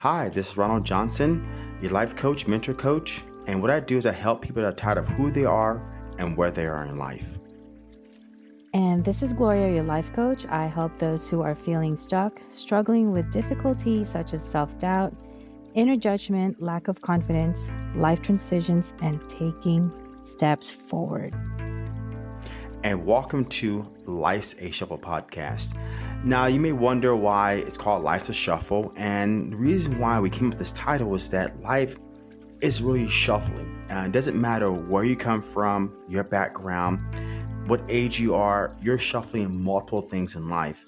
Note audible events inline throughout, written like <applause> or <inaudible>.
Hi, this is Ronald Johnson, your life coach, mentor coach. And what I do is I help people that are tired of who they are and where they are in life. And this is Gloria, your life coach. I help those who are feeling stuck, struggling with difficulties such as self doubt, inner judgment, lack of confidence, life transitions, and taking steps forward. And welcome to Life's a Shuffle podcast. Now, you may wonder why it's called Life's a Shuffle. And the reason why we came up with this title is that life is really shuffling. Uh, it doesn't matter where you come from, your background what age you are, you're shuffling multiple things in life.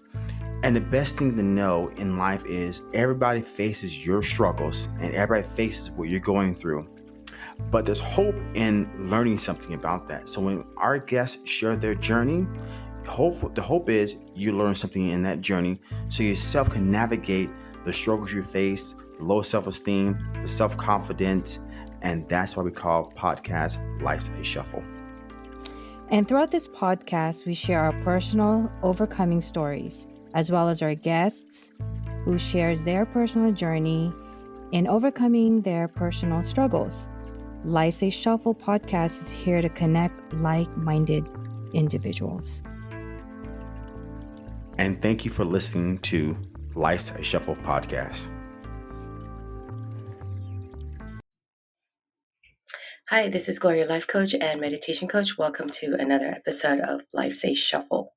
And the best thing to know in life is everybody faces your struggles and everybody faces what you're going through. But there's hope in learning something about that. So when our guests share their journey, hope the hope is you learn something in that journey so yourself can navigate the struggles you face, the low self-esteem, the self-confidence, and that's why we call podcast Life's a Shuffle. And throughout this podcast, we share our personal overcoming stories, as well as our guests who shares their personal journey in overcoming their personal struggles. Life's a Shuffle podcast is here to connect like minded individuals. And thank you for listening to Life's a Shuffle podcast. Hi, this is Gloria, life coach and meditation coach. Welcome to another episode of Life's a Shuffle.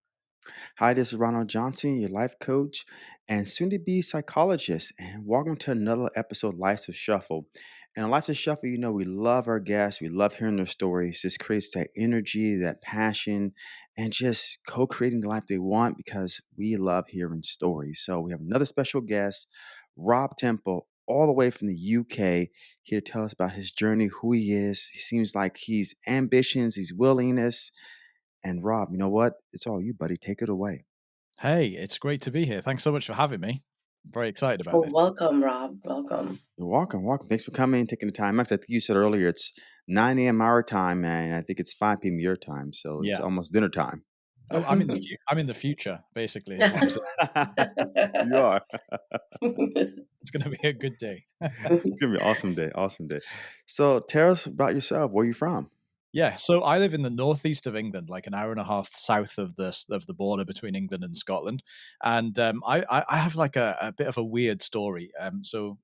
Hi, this is Ronald Johnson, your life coach and soon to be psychologist. And welcome to another episode of Life's a Shuffle. And Life's a Shuffle, you know, we love our guests, we love hearing their stories. This creates that energy, that passion, and just co creating the life they want because we love hearing stories. So we have another special guest, Rob Temple all the way from the UK here to tell us about his journey, who he is. He seems like he's ambitions, he's willingness. And Rob, you know what? It's all you, buddy. Take it away. Hey, it's great to be here. Thanks so much for having me. Very excited about well, this. Welcome, Rob. Welcome. You're welcome. Welcome. Thanks for coming and taking the time. Max, I think you said earlier it's 9 a.m. our time, and I think it's 5 p.m. your time. So it's yeah. almost dinner time. Oh, I'm in the <laughs> I'm in the future, basically. <laughs> you are. <laughs> it's gonna be a good day. it's gonna be an awesome day. Awesome day. So tell us about yourself. Where are you from? Yeah, so I live in the northeast of England, like an hour and a half south of the of the border between England and Scotland, and um, I, I have like a, a, bit of a weird story. Um, so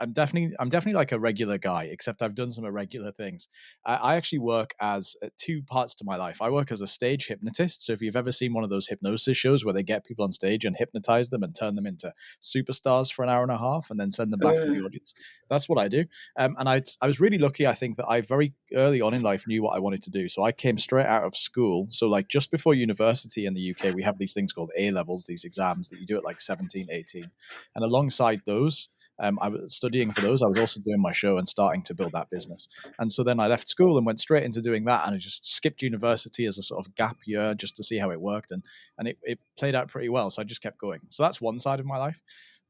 I'm definitely I'm definitely like a regular guy, except I've done some irregular things. I, I actually work as uh, two parts to my life. I work as a stage hypnotist. So if you've ever seen one of those hypnosis shows where they get people on stage and hypnotize them and turn them into superstars for an hour and a half and then send them back to the audience, that's what I do. Um, and I I was really lucky. I think that I very early on in life knew what I wanted to do. So I came straight out of school. So like just before university in the UK, we have these things called A levels, these exams that you do at like 17, 18, and alongside those um, I was studying for those. I was also doing my show and starting to build that business. And so then I left school and went straight into doing that. And I just skipped university as a sort of gap year just to see how it worked. And and it, it played out pretty well. So I just kept going. So that's one side of my life.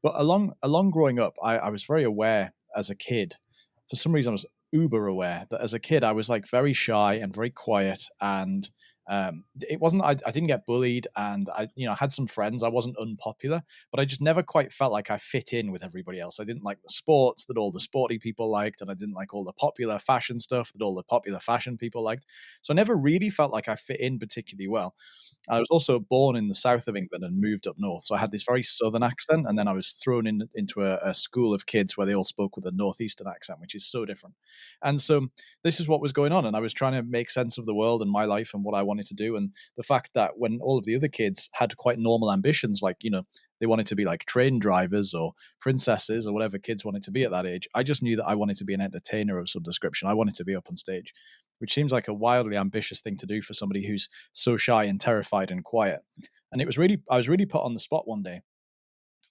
But along along growing up, I, I was very aware as a kid. For some reason, I was uber aware that as a kid I was like very shy and very quiet and um, it wasn't I, I didn't get bullied and i you know I had some friends i wasn't unpopular but i just never quite felt like i fit in with everybody else. I didn't like the sports that all the sporty people liked and i didn't like all the popular fashion stuff that all the popular fashion people liked. So i never really felt like i fit in particularly well i was also born in the south of england and moved up north so i had this very southern accent and then i was thrown in into a, a school of kids where they all spoke with a northeastern accent which is so different. And so this is what was going on and i was trying to make sense of the world and my life and what i wanted wanted to do and the fact that when all of the other kids had quite normal ambitions like you know they wanted to be like train drivers or princesses or whatever kids wanted to be at that age i just knew that i wanted to be an entertainer of some description. I wanted to be up on stage which seems like a wildly ambitious thing to do for somebody who's so shy and terrified and quiet. And it was really i was really put on the spot one day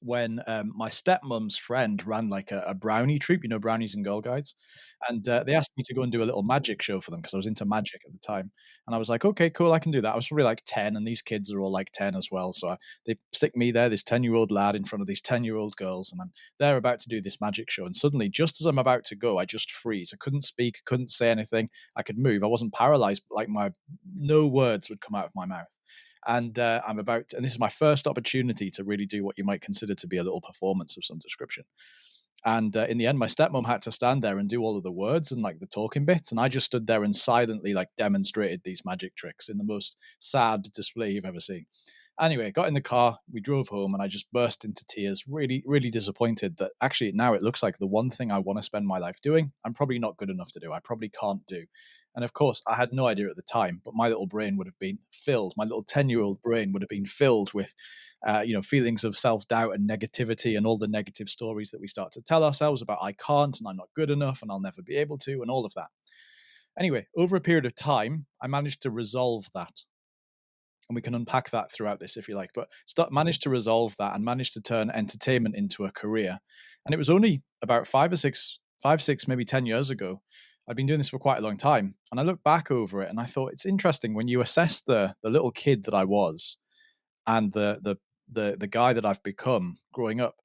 when um, my stepmom's friend ran like a, a, brownie troop, you know, brownies and girl guides. And uh, they asked me to go and do a little magic show for them because I was into magic at the time. And I was like, okay, cool, I can do that. I was probably like 10, and these kids are all like 10 as well. So I, they stick me there, this 10 year old lad in front of these 10 year old girls, and I'm there about to do this magic show. And suddenly, just as I'm about to go, I just freeze. I couldn't speak, couldn't say anything. I could move. I wasn't paralyzed, but like my no words would come out of my mouth and uh, I'm about, and this is my first opportunity to really do what you might consider to be a little performance of some description. And uh, in the end, my stepmom had to stand there and do all of the words and like the talking bits. And I just stood there and silently like demonstrated these magic tricks in the most sad display you've ever seen. Anyway, got in the car, we drove home, and I just burst into tears, really, really disappointed that actually now it looks like the one thing I want to spend my life doing, I'm probably not good enough to do. I probably can't do. And of course, I had no idea at the time, but my little brain would have been filled. My little 10 year old brain would have been filled with, uh, you know, feelings of self doubt and negativity and all the negative stories that we start to tell ourselves about I can't and I'm not good enough and I'll never be able to and all of that. Anyway, over a period of time, I managed to resolve that and we can unpack that throughout this if you like but start, mm-hmm. managed to resolve that and managed to turn entertainment into a career. And it was only about five or six five six maybe ten years ago i'd been doing this for quite a long time and i look back over it and i thought it's interesting when you assess the the little kid that i was and the the the, the guy that i've become growing up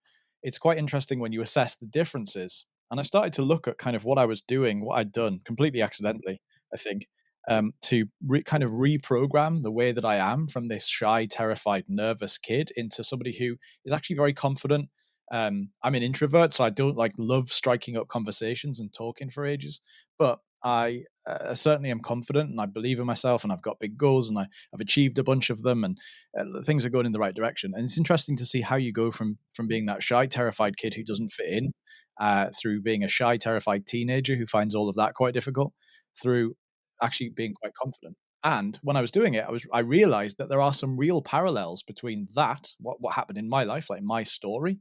it's quite interesting when you assess the differences. And i started to look at kind of what i was doing what i'd done completely accidentally i think um, to kind of reprogram the way that I am from this shy, terrified, nervous kid into somebody who is actually very confident. Um, I'm an introvert, so I don't like love striking up conversations and talking for ages. But I uh, certainly am confident and I believe in myself and I've got big goals and I, have achieved a bunch of them and uh, things are going in the right direction. And it's interesting to see how you go from from being that shy, terrified kid who doesn't fit in, uh, through being a shy, terrified teenager who finds all of that quite difficult, through actually being quite confident. And when I was doing it, I was I realized that there are some real parallels between that, what, what happened in my life, like my story,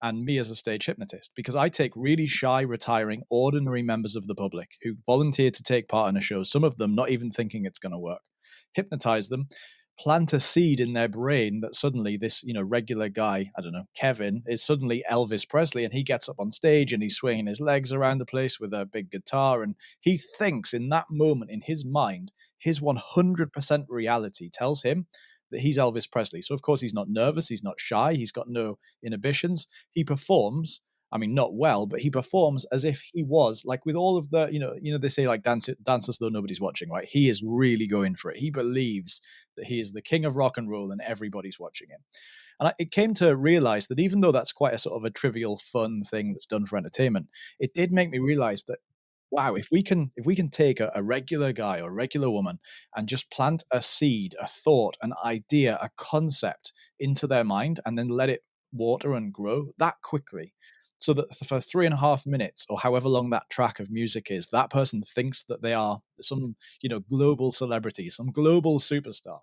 and me as a stage hypnotist. Because I take really shy, retiring, ordinary members of the public who volunteer to take part in a show, some of them not even thinking it's going to work, hypnotize them, plant a seed in their brain that suddenly this you know regular guy i don't know kevin is suddenly elvis presley and he gets up on stage and he's swinging his legs around the place with a big guitar and he thinks in that moment in his mind his 100% reality tells him that he's elvis presley. So of course he's not nervous he's not shy he's got no inhibitions. He performs I mean, not well, but he performs as if he was like with all of the, you know, you know, they say like dance dance as though nobody's watching, right? He is really going for it. He believes that he is the king of rock and roll and everybody's watching him. And I, it came to realize that even though that's quite a sort of a trivial, fun thing that's done for entertainment, it did make me realize that wow if we can if we can take a, a, regular guy or a regular woman and just plant a seed a thought an idea a concept into their mind and then let it water and grow that quickly so that for three and a half minutes or however long that track of music is that person thinks that they are some you know global celebrity some global superstar.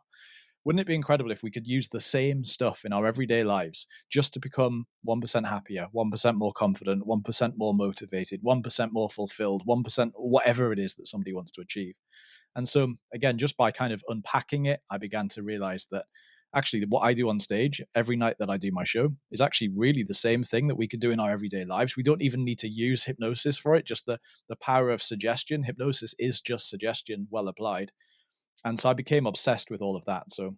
Wouldn't it be incredible if we could use the same stuff in our everyday lives just to become 1% happier 1% more confident 1% more motivated 1% more fulfilled 1% whatever it is that somebody wants to achieve? And so again just by kind of unpacking it i began to realize that actually what I do on stage every night that I do my show is actually really the same thing that we could do in our everyday lives. We don't even need to use hypnosis for it, just the the power of suggestion. Hypnosis is just suggestion well applied. And so I became obsessed with all of that. So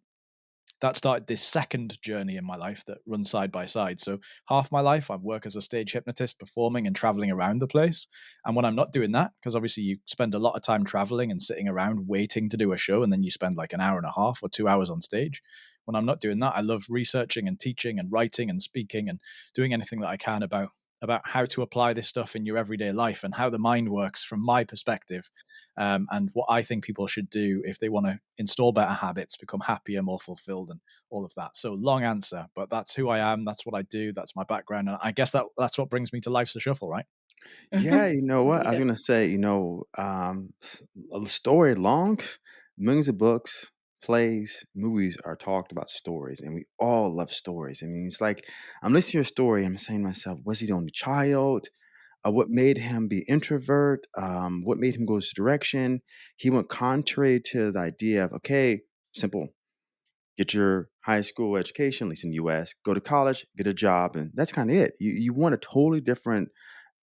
that started this second journey in my life that runs side by side. So half my life I work as a stage hypnotist, performing and traveling around the place. And when I'm not doing that, because obviously you spend a lot of time traveling and sitting around waiting to do a show, and then you spend like an hour and a half or two hours on stage when I'm not doing that, I love researching and teaching and writing and speaking and doing anything that I can about about how to apply this stuff in your everyday life and how the mind works from my perspective um, and what i think people should do if they want to install better habits become happier more fulfilled and all of that. So long answer but that's who i am that's what i do that's my background and i guess that that's what brings me to life's a shuffle right? Yeah you know <laughs> what? I was gonna say you know um a story long millions of books plays, movies are talked about stories, and we all love stories. I mean, it's like I'm listening to your story. I'm saying to myself, was he the only child? Uh, what made him be introvert? Um, what made him go this direction? He went contrary to the idea of okay, simple, get your high school education, at least in the U.S. Go to college, get a job, and that's kind of it. You you want a totally different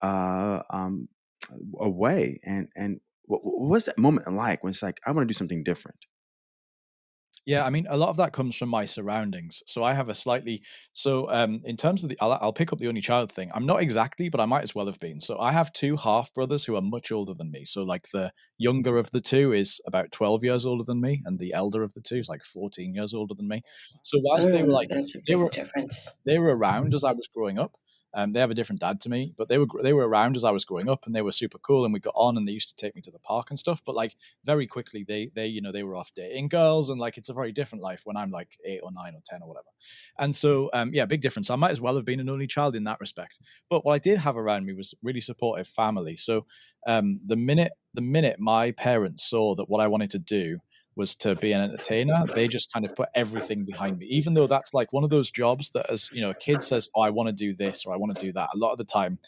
uh, um, a way, and and what, what's that moment like when it's like I want to do something different? Yeah, I mean, a lot of that comes from my surroundings. So I have a slightly so um in terms of the I'll, I'll pick up the only child thing. I'm not exactly, but I might as well have been. So I have two half brothers who are much older than me. So like the younger of the two is about 12 years older than me, and the elder of the two is like 14 years older than me. So whilst they were like they were difference. they were around <laughs> as I was growing up, Um, they have a different dad to me, but they were they were around as I was growing up, and they were super cool, and we got on, and they used to take me to the park and stuff. But like very quickly, they they you know they were off dating girls, and like it's a very different life when I'm like eight or nine or ten or whatever. And so um, yeah, big difference. I might as well have been an only child in that respect. But what I did have around me was really supportive family. So um, the minute the minute my parents saw that what I wanted to do was to be an entertainer, they just kind of put everything behind me. Even though that's like one of those jobs that, as you know, a kid says, "Oh, I want to do this" or "I want to do that." A lot of the time,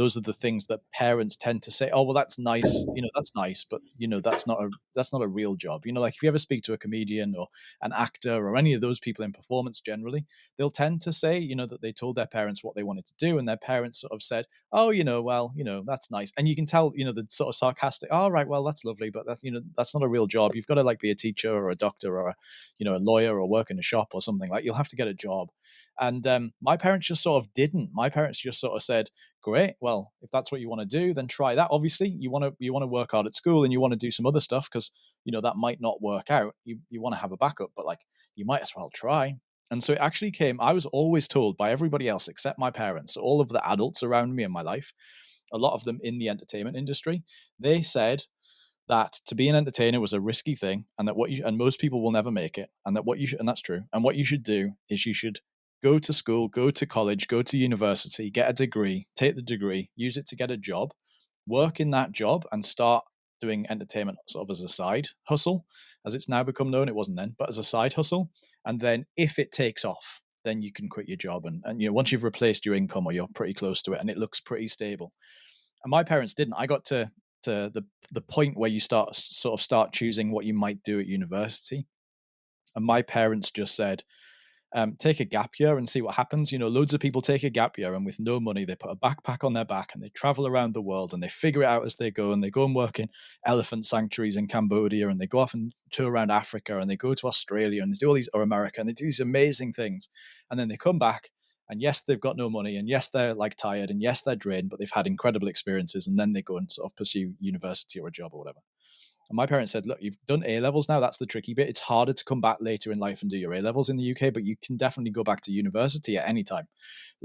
those are the things that parents tend to say oh well that's nice you know that's nice but you know that's not a that's not a real job. You know like if you ever speak to a comedian or an actor or any of those people in performance generally they'll tend to say you know that they told their parents what they wanted to do and their parents sort of said oh you know well you know that's nice. And you can tell you know the sort of sarcastic all oh, right well that's lovely but that's you know that's not a real job. You've got to like be a teacher or a doctor or a you know a lawyer or work in a shop or something like you'll have to get a job and um, my parents just sort of didn't. My parents just sort of said, "Great, well, if that's what you want to do, then try that. Obviously, you want to you want to work hard at school and you want to do some other stuff because you know that might not work out. You you want to have a backup, but like you might as well try." And so it actually came. I was always told by everybody else except my parents, all of the adults around me in my life, a lot of them in the entertainment industry, they said that to be an entertainer was a risky thing and that what you and most people will never make it and that what you should and that's true and what you should do is you should go to school, go to college, go to university, get a degree, take the degree, use it to get a job, work in that job, and start doing entertainment sort of as a side hustle, as it's now become known. It wasn't then, but as a side hustle. And then if it takes off, then you can quit your job. And, and you know, once you've replaced your income or you're pretty close to it and it looks pretty stable. And my parents didn't. I got to to the the point where you start sort of start choosing what you might do at university. And my parents just said, um, take a gap year and see what happens. You know, loads of people take a gap year and with no money, they put a backpack on their back and they travel around the world and they figure it out as they go and they go and work in elephant sanctuaries in Cambodia and they go off and tour around Africa and they go to Australia and they do all these or America and they do these amazing things. And then they come back and yes, they've got no money and yes, they're like tired and yes, they're drained, but they've had incredible experiences and then they go and sort of pursue university or a job or whatever. And my parents said, look, you've done A levels now. That's the tricky bit. It's harder to come back later in life and do your A levels in the UK, but you can definitely go back to university at any time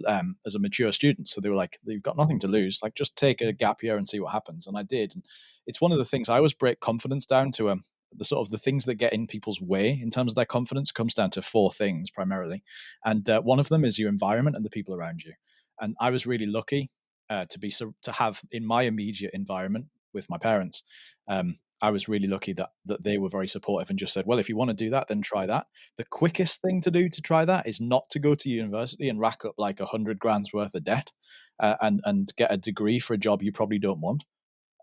um, as a mature student. So they were like, you've got nothing to lose. Like, just take a gap year and see what happens. And I did. And it's one of the things I always break confidence down to. Um, the sort of the things that get in people's way in terms of their confidence comes down to four things primarily, and uh, one of them is your environment and the people around you. And I was really lucky uh, to be to have in my immediate environment with my parents um, I was really lucky that that they were very supportive and just said, "Well, if you want to do that, then try that." The quickest thing to do to try that is not to go to university and rack up like a hundred grand's worth of debt uh, and and get a degree for a job you probably don't want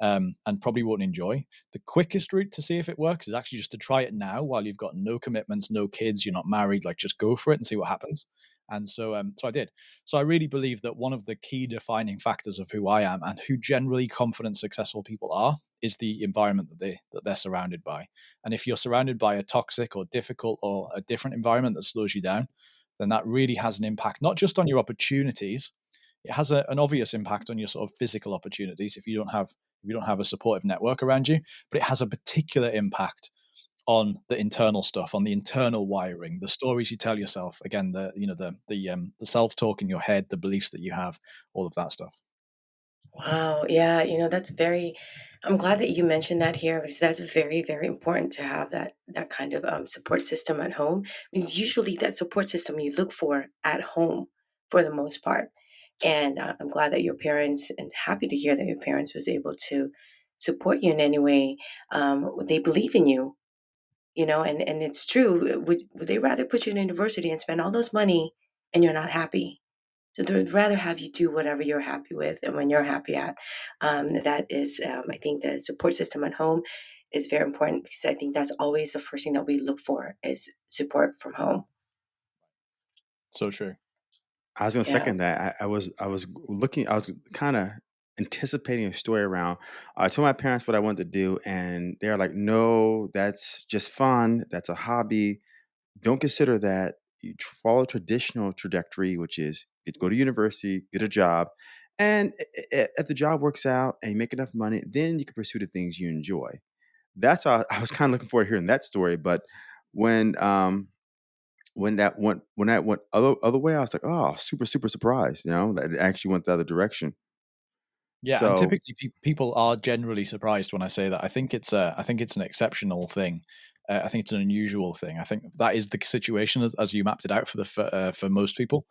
um, and probably won't enjoy. The quickest route to see if it works is actually just to try it now while you've got no commitments, no kids, you're not married. Like, just go for it and see what happens. And so, um, so I did. So I really believe that one of the key defining factors of who I am and who generally confident, successful people are is the environment that they that they're surrounded by. And if you're surrounded by a toxic or difficult or a different environment that slows you down, then that really has an impact not just on your opportunities. It has a, an obvious impact on your sort of physical opportunities if you don't have if you don't have a supportive network around you, but it has a particular impact on the internal stuff, on the internal wiring, the stories you tell yourself. Again, the you know the the um, the self talk in your head, the beliefs that you have, all of that stuff. Wow, yeah, you know, that's very I'm glad that you mentioned that here because that's very, very important to have that that kind of um, support system at home. Because usually that support system you look for at home for the most part. And uh, I'm glad that your parents, and happy to hear that your parents was able to support you in any way. Um, they believe in you you know and and it's true would, would they rather put you in university and spend all those money and you're not happy so they'd rather have you do whatever you're happy with and when you're happy at um, that is um, i think the support system at home is very important because i think that's always the first thing that we look for is support from home so true I was gonna yeah. second that. I, I was I was looking. I was kind of anticipating a story around. I told my parents what I wanted to do, and they're like, "No, that's just fun. That's a hobby. Don't consider that. You follow traditional trajectory, which is you go to university, get a job, and if the job works out and you make enough money, then you can pursue the things you enjoy." That's why I was kind of looking forward to hearing that story. But when um, when that went when that went other other way, I was like, oh, super super surprised. You know that it actually went the other direction. Yeah, and typically pe- people are generally surprised when I say that. I think it's a, I think it's an exceptional thing. Uh, I think it's an unusual thing. I think that is the situation as, as you mapped it out for the for, uh, for most people,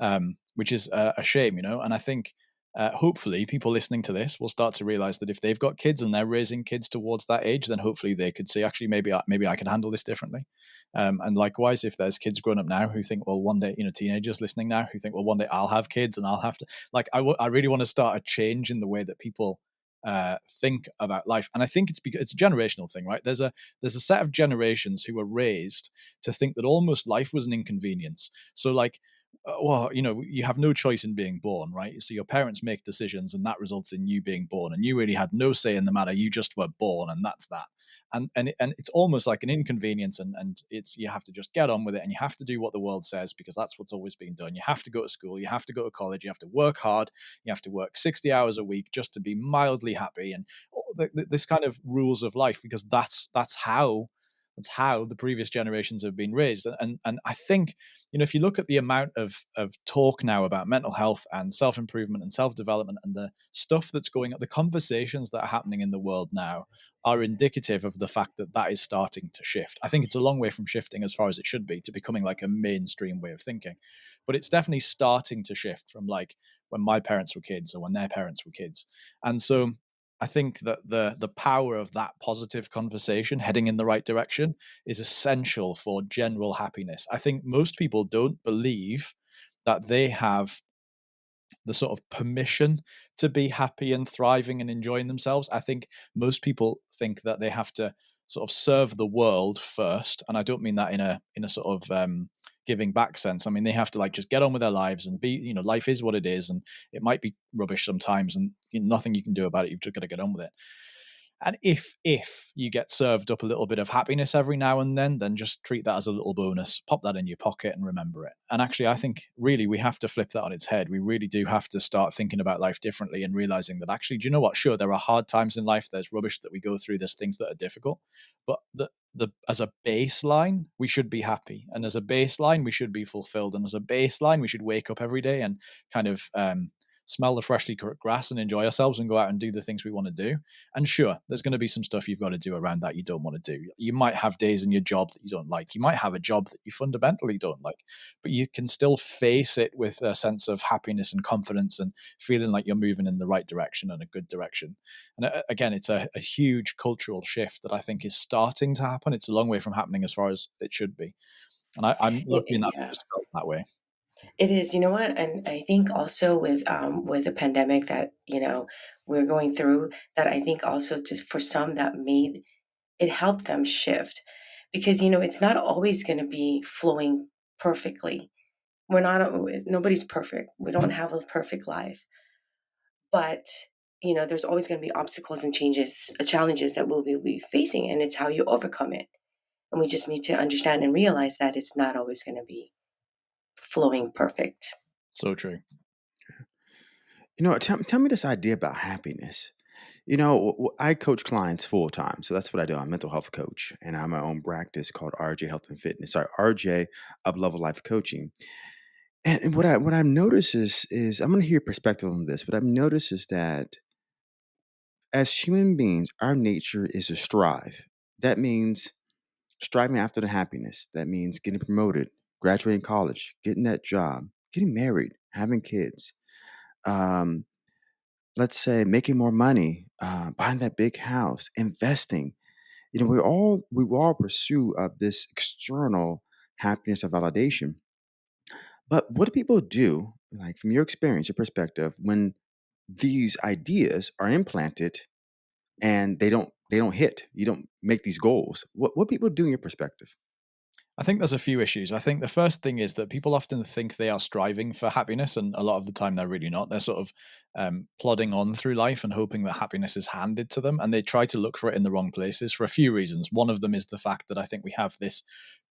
um, which is uh, a shame, you know. And I think uh, hopefully people listening to this will start to realize that if they've got kids and they're raising kids towards that age, then hopefully they could see actually maybe I, maybe I can handle this differently. Um, and likewise, if there's kids growing up now who think, well, one day, you know, teenagers listening now who think, well, one day I'll have kids and I'll have to, like, I, w- I really want to start a change in the way that people uh, think about life. And I think it's because it's a generational thing, right? There's a there's a set of generations who were raised to think that almost life was an inconvenience. So like Uh, well, you know, you have no choice in being born, right? So your parents make decisions, and that results in you being born, and you really had no say in the matter. You just were born, and that's that. And and and it's almost like an inconvenience, and and it's you have to just get on with it, and you have to do what the world says because that's what's always been done. You have to go to school, you have to go to college, you have to work hard, you have to work sixty hours a week just to be mildly happy, and this kind of rules of life because that's that's how that's how the previous generations have been raised. And and I think, you know, if you look at the amount of of talk now about mental health and self improvement and self development and the stuff that's going up, the conversations that are happening in the world now are indicative of the fact that that is starting to shift. I think it's a long way from shifting as far as it should be to becoming like a mainstream way of thinking, but it's definitely starting to shift from like when my parents were kids or when their parents were kids. And so I think that the the power of that positive conversation heading in the right direction is essential for general happiness. I think most people don't believe that they have the sort of permission to be happy and thriving and enjoying themselves. I think most people think that they have to sort of serve the world first, and I don't mean that in a in a sort of um, giving back sense. I mean, they have to like just get on with their lives and be, you know, life is what it is, and it might be rubbish sometimes, and you know, nothing you can do about it. You've just got to get on with it. And if if you get served up a little bit of happiness every now and then, then just treat that as a little bonus. Pop that in your pocket and remember it. And actually, I think really we have to flip that on its head. We really do have to start thinking about life differently and realizing that actually, do you know what? Sure, there are hard times in life. There's rubbish that we go through. There's things that are difficult, but the the as a baseline we should be happy and as a baseline we should be fulfilled and as a baseline we should wake up every day and kind of um, smell the freshly cut grass and enjoy ourselves and go out and do the things we want to do. And sure, there's going to be some stuff you've got to do around that you don't want to do. You might have days in your job that you don't like. You might have a job that you fundamentally don't like, but you can still face it with a sense of happiness and confidence and feeling like you're moving in the right direction and a good direction. And uh, again, it's a, a huge cultural shift that I think is starting to happen. It's a long way from happening as far as it should be. And I, am lucky enough yeah. to just felt that way. It is, you know what? And I think also with um with the pandemic that, you know, we're going through, that I think also to for some that made it helped them shift. Because, you know, it's not always gonna be flowing perfectly. We're not nobody's perfect. We don't have a perfect life. But, you know, there's always gonna be obstacles and changes, uh, challenges that we'll be facing, and it's how you overcome it. And we just need to understand and realize that it's not always gonna be flowing perfect. So true. You know, tell, tell me this idea about happiness. You know, I coach clients full time. So that's what I do. I'm a mental health coach and I have my own practice called RJ Health and Fitness. Sorry, RJ Up Level Life Coaching. And, and what I what I've noticed is is I'm gonna hear your perspective on this, but I've noticed is that as human beings, our nature is to strive. That means striving after the happiness. That means getting promoted, graduating college, getting that job, getting married, having kids, um, let's say making more money, uh, buying that big house, investing. You know, we all we all pursue of this external happiness and validation. But what do people do, like from your experience, your perspective, when these ideas are implanted and they don't they don't hit, you don't make these goals? What what people do in your perspective? I think there's a few issues. I think the first thing is that people often think they are striving for happiness, and a lot of the time they're really not. They're sort of um, plodding on through life and hoping that happiness is handed to them, and they try to look for it in the wrong places for a few reasons. One of them is the fact that I think we have this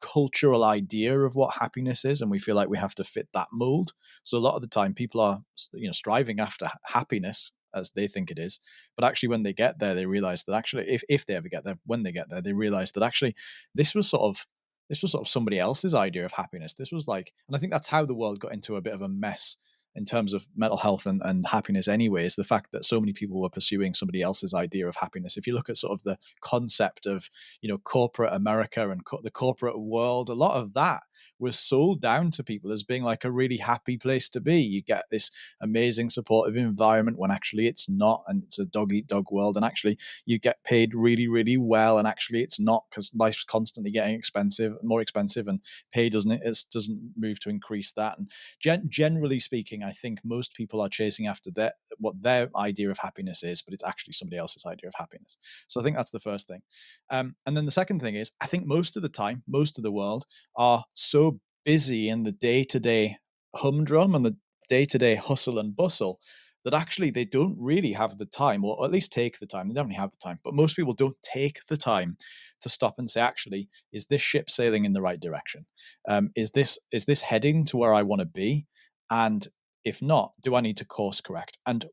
cultural idea of what happiness is, and we feel like we have to fit that mold. So a lot of the time, people are you know striving after happiness as they think it is. But actually, when they get there, they realize that actually, if, if they ever get there, when they get there, they realize that actually, this was sort of this was sort of somebody else's idea of happiness. This was like, and I think that's how the world got into a bit of a mess in terms of mental health and, and happiness anyway is the fact that so many people were pursuing somebody else's idea of happiness. If you look at sort of the concept of you know corporate america and co- the corporate world a lot of that was sold down to people as being like a really happy place to be. You get this amazing supportive environment when actually it's not and it's a dog eat dog world and actually you get paid really really well and actually it's not because life's constantly getting expensive more expensive and pay doesn't it doesn't move to increase that. And gen- generally speaking I think most people are chasing after their what their idea of happiness is, but it's actually somebody else's idea of happiness. So I think that's the first thing. Um, and then the second thing is, I think most of the time, most of the world are so busy in the day to day humdrum and the day to day hustle and bustle that actually they don't really have the time, or at least take the time. They definitely have the time, but most people don't take the time to stop and say, actually, is this ship sailing in the right direction? Um, is this is this heading to where I want to be? And if not, do I need to course correct? And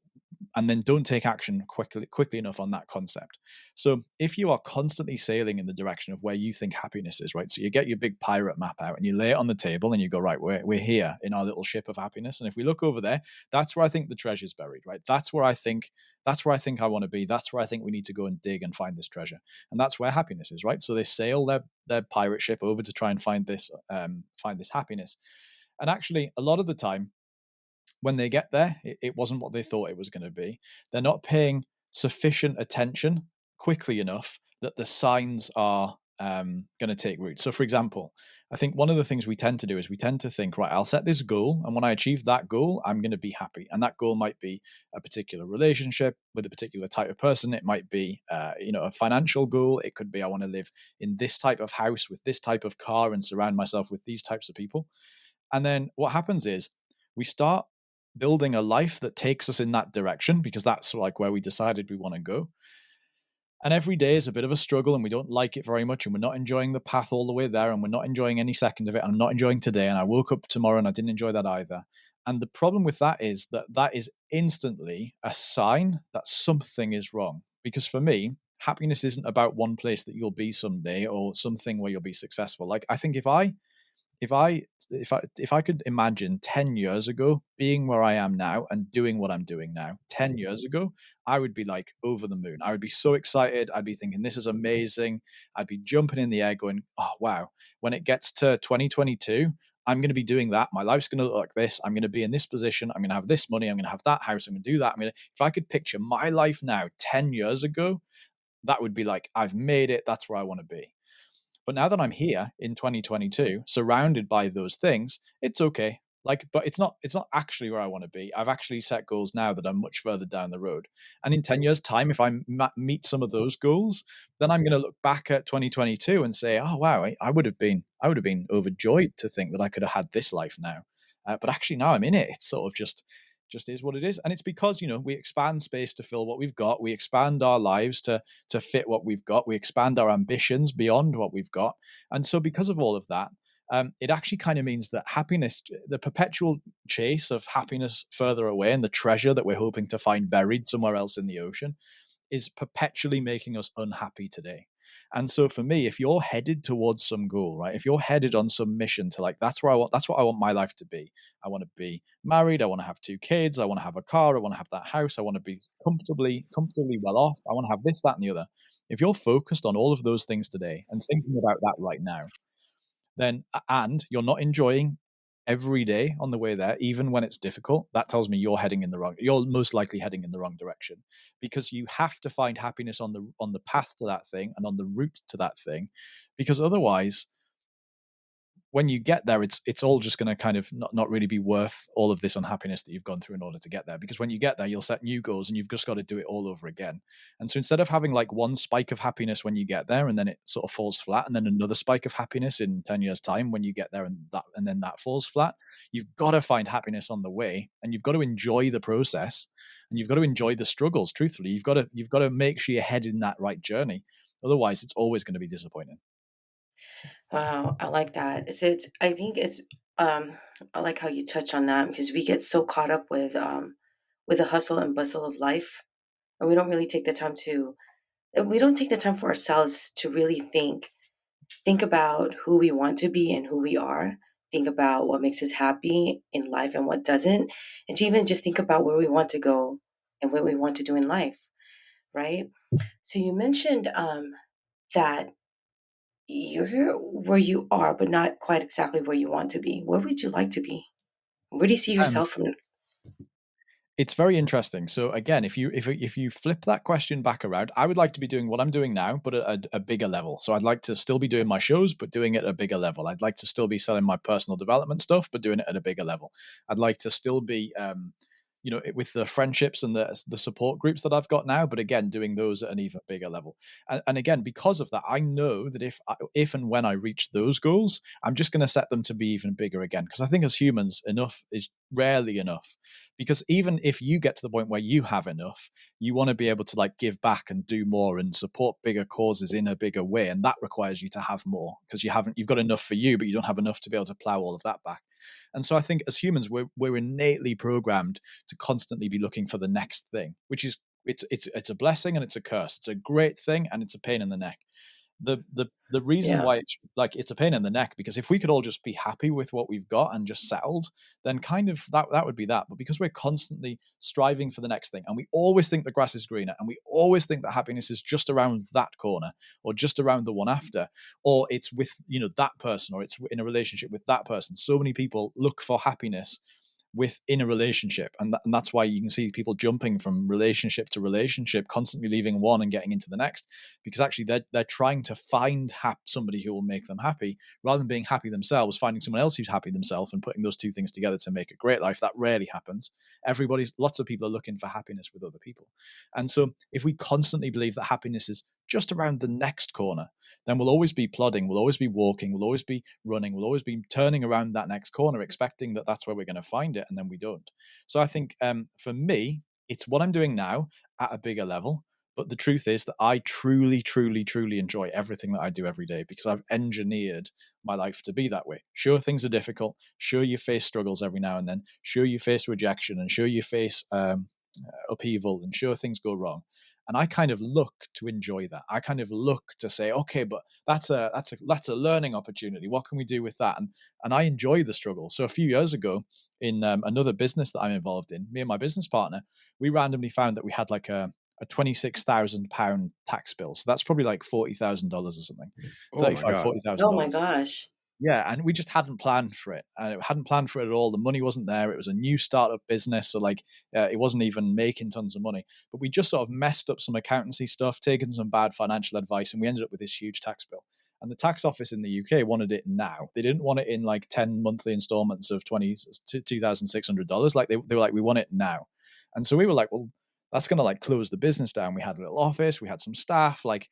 and then don't take action quickly quickly enough on that concept. So if you are constantly sailing in the direction of where you think happiness is, right? So you get your big pirate map out and you lay it on the table and you go, right, we're, we're here in our little ship of happiness. And if we look over there, that's where I think the treasure's buried, right? That's where I think that's where I think I want to be. That's where I think we need to go and dig and find this treasure. And that's where happiness is, right? So they sail their their pirate ship over to try and find this um, find this happiness. And actually, a lot of the time, when they get there, it, it wasn't what they thought it was going to be. They're not paying sufficient attention quickly enough that the signs are um, going to take root. So, for example, I think one of the things we tend to do is we tend to think, right, I'll set this goal, and when I achieve that goal, I'm going to be happy. And that goal might be a particular relationship with a particular type of person. It might be, uh, you know, a financial goal. It could be I want to live in this type of house with this type of car and surround myself with these types of people. And then what happens is we start building a life that takes us in that direction because that's like where we decided we want to go. And every day is a bit of a struggle and we don't like it very much and we're not enjoying the path all the way there and we're not enjoying any second of it. I'm not enjoying today. And I woke up tomorrow and I didn't enjoy that either. And the problem with that is that that is instantly a sign that something is wrong. Because for me, happiness isn't about one place that you'll be someday or something where you'll be successful. Like I think if I if I if I if I could imagine 10 years ago being where I am now and doing what I'm doing now 10 mm. years ago I would be like over the moon. I would be so excited. I'd be thinking this is amazing. I'd be jumping in the air going oh wow. When it gets to 2022 I'm going to be doing that. My life's going to look like this. I'm going to be in this position. I'm going to have this money. I'm going to have that house. I'm going to do that. I'm going to if I could picture my life now 10 years ago that would be like I've made it. That's where I want to be but now that I'm here in 2022, surrounded by those things, it's okay. Like, but it's not it's not actually where I want to be. I've actually set goals now that are much further down the road. And in 10 years' time, if I meet some of those goals, then I'm going to look back at 2022 and say, oh wow, I, I would have been I would have been overjoyed to think that I could have had this life now. Uh, but actually, now I'm in it. It's sort of just just is what it is. And it's because you know we expand space to fill what we've got. We expand our lives to to fit what we've got. We expand our ambitions beyond what we've got. And so because of all of that um, it actually kind of means that happiness the perpetual chase of happiness further away and the treasure that we're hoping to find buried somewhere else in the ocean is perpetually making us unhappy today and so for me, if you're headed towards some goal, right? If you're headed on some mission to like, that's where I want, that's what I want my life to be. I want to be married. I want to have two kids. I want to have a car. I want to have that house. I want to be comfortably, comfortably well off. I want to have this, that, and the other. If you're focused on all of those things today and thinking about that right now, then and you're not enjoying every day on the way there, even when it's difficult, that tells me you're heading in the wrong. You're most likely heading in the wrong direction because you have to find happiness on the on the path to that thing and on the route to that thing, because otherwise when you get there, it's it's all just going to kind of not, not really be worth all of this unhappiness that you've gone through in order to get there. Because when you get there, you'll set new goals and you've just got to do it all over again. And so instead of having like one spike of happiness when you get there and then it sort of falls flat, and then another spike of happiness in 10 years' time when you get there and that and then that falls flat, you've got to find happiness on the way and you've got to enjoy the process and you've got to enjoy the struggles, truthfully. You've got to you've got to make sure you're heading in that right journey. Otherwise, it's always going to be disappointing. Wow, I like that. It's it's I think it's um I like how you touch on that because we get so caught up with um with the hustle and bustle of life and we don't really take the time to we don't take the time for ourselves to really think think about who we want to be and who we are. Think about what makes us happy in life and what doesn't. And to even just think about where we want to go and what we want to do in life, right? So you mentioned um, that you're where you are, but not quite exactly where you want to be. Where would you like to be? Where do you see Um, yourself from? it's very interesting. So again, if you if if you flip that question back around, I would like to be doing what I'm doing now, but at a, a, bigger level. So I'd like to still be doing my shows, but doing it at a bigger level. I'd like to still be selling my personal development stuff, but doing it at a bigger level. I'd like to still be um, you know with the friendships and the the support groups that I've got now but again doing those at an even bigger level. And, and again because of that I know that if I, if and when I reach those goals I'm just going to set them to be even bigger again because I think as humans enough is rarely enough. Because even if you get to the point where you have enough you want to be able to like give back and do more and support bigger causes in a bigger way and that requires you to have more because you haven't you've got enough for you but you don't have enough to be able to plow all of that back and so I think as humans, we're, we're innately programmed to constantly be looking for the next thing, which is it's it's it's a blessing and it's a curse. It's a great thing and it's a pain in the neck the the the reason Yeah. why it's like it's a pain in the neck because if we could all just be happy with what we've got and just settled then kind of that that would be that but because we're constantly striving for the next thing and we always think the grass is greener and we always think that happiness is just around that corner or just around the one mm-hmm. after or it's with you know that person or it's in a relationship with that person so many people look for happiness within a relationship and, th- and that's why you can see people jumping from relationship to relationship constantly leaving one and getting into the next because actually they're, they're trying to find hap- somebody who will make them happy rather than being happy themselves finding someone else who's happy themselves and putting those two things together to make a great life. That rarely happens. Everybody's lots of people are looking for happiness with other people. And so if we constantly believe that happiness is just around the next corner then we'll always be plodding, we'll always be walking, we'll always be running, we'll always be turning around that next corner, expecting that that's where we're going to find it, and then we don't. So I think um, for me, it's what I'm doing now at a bigger level. But the truth is that I truly, truly, truly enjoy everything that I do every day because I've engineered my life to be that way. Sure, things are difficult. Sure, you face struggles every now and then. Sure, you face rejection, and sure, you face um, upheaval, and sure, things go wrong and I kind of look to enjoy that. I kind of look to say, okay, but that's a that's a that's a learning opportunity. What can we do with that? And and I enjoy the struggle. So a few years ago, in um, another business that I'm involved in, me and my business partner, we randomly found that we had like a a twenty six thousand pound tax bill. So that's probably like forty thousand dollars or something. Oh my 35, God. 40,000 Oh my gosh. Yeah, and we just hadn't planned for it. And it hadn't planned for it at all. The money wasn't there. It was a new startup business, so like uh, it wasn't even making tons of money. But we just sort of messed up some accountancy stuff, taken some bad financial advice, and we ended up with this huge tax bill. And the tax office in the UK wanted it now. They didn't want it in like 10 monthly installments of 20 $2,600. Like they, they were like, we want it now. And so we were like, well, that's going to like close the business down. We had a little office, we had some staff, like